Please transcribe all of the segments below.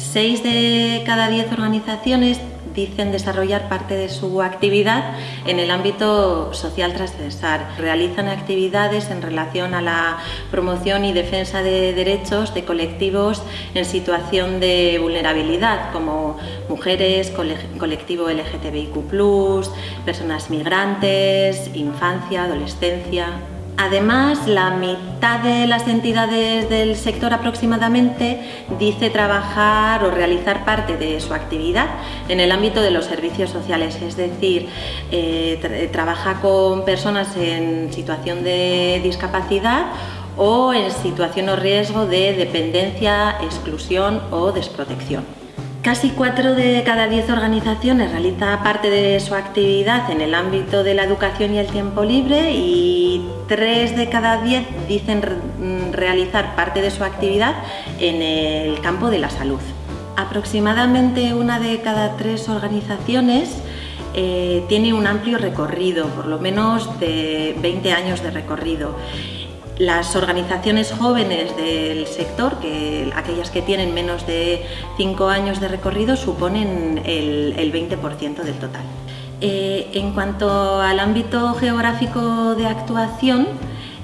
Seis de cada diez organizaciones dicen desarrollar parte de su actividad en el ámbito social transversal. Realizan actividades en relación a la promoción y defensa de derechos de colectivos en situación de vulnerabilidad, como mujeres, colectivo LGTBIQ+, personas migrantes, infancia, adolescencia... Además, la mitad de las entidades del sector aproximadamente dice trabajar o realizar parte de su actividad en el ámbito de los servicios sociales, es decir, eh, trabaja con personas en situación de discapacidad o en situación o riesgo de dependencia, exclusión o desprotección. Casi 4 de cada 10 organizaciones realiza parte de su actividad en el ámbito de la educación y el tiempo libre y 3 de cada 10 dicen mm, realizar parte de su actividad en el campo de la salud. Aproximadamente una de cada tres organizaciones eh, tiene un amplio recorrido, por lo menos de 20 años de recorrido las organizaciones jóvenes del sector, que aquellas que tienen menos de 5 años de recorrido, suponen el, 20% del total. Eh, en cuanto al ámbito geográfico de actuación,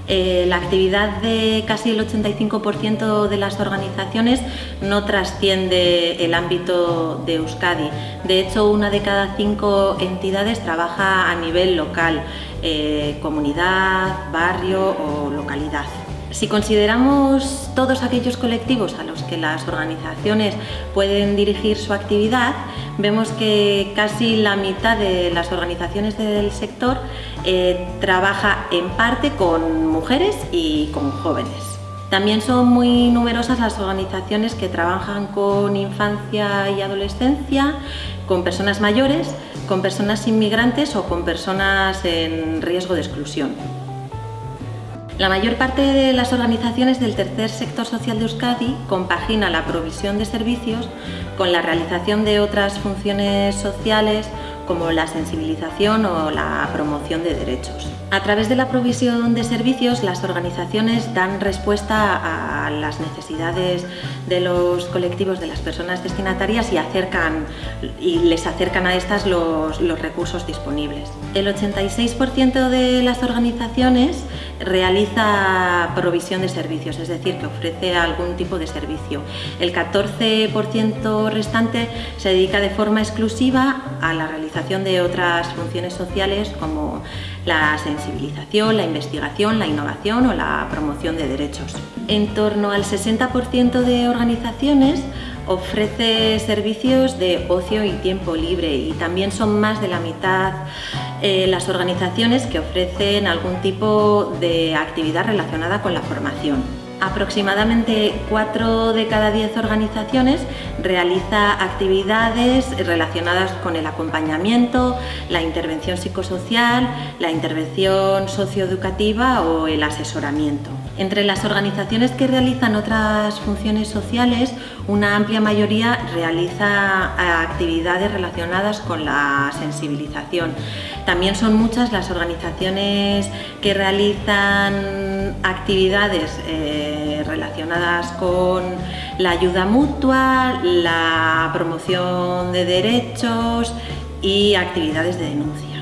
eh, la actividad de casi el 85% de las organizaciones no trasciende el ámbito de Euskadi. De hecho, una de cada cinco entidades trabaja a nivel local, eh, comunidad, barrio o localidad. Si consideramos todos aquellos colectivos a los que las organizaciones pueden dirigir su actividad, vemos que casi la mitad de las organizaciones del sector eh, trabaja en parte con mujeres y con jóvenes. También son muy numerosas las organizaciones que trabajan con infancia y adolescencia, con personas mayores, con personas inmigrantes o con personas en riesgo de exclusión. La mayor parte de las organizaciones del tercer sector social de Euskadi compagina la provisión de servicios con la realización de otras funciones sociales como la sensibilización o la promoción de derechos. A través de la provisión de servicios, las organizaciones dan respuesta a las necesidades de los colectivos, de las personas destinatarias y, acercan, y les acercan a estas los, los recursos disponibles. El 86% de las organizaciones realiza provisión de servicios, es decir, que ofrece algún tipo de servicio. El 14% restante se dedica de forma exclusiva a la de otras funciones sociales como la sensibilización, la investigación, la innovación o la promoción de derechos. En torno al 60% de organizaciones ofrece servicios de ocio y tiempo libre y también son más de la mitad eh, las organizaciones que ofrecen algún tipo de actividad relacionada con la formación. Aproximadamente 4 de cada 10 organizaciones realiza actividades relacionadas con el acompañamiento, la intervención psicosocial, la intervención socioeducativa o el asesoramiento. Entre las organizaciones que realizan otras funciones sociales, una amplia mayoría realiza actividades relacionadas con la sensibilización. También son muchas las organizaciones que realizan actividades eh, relacionadas con la ayuda mutua, la promoción de derechos y actividades de denuncia.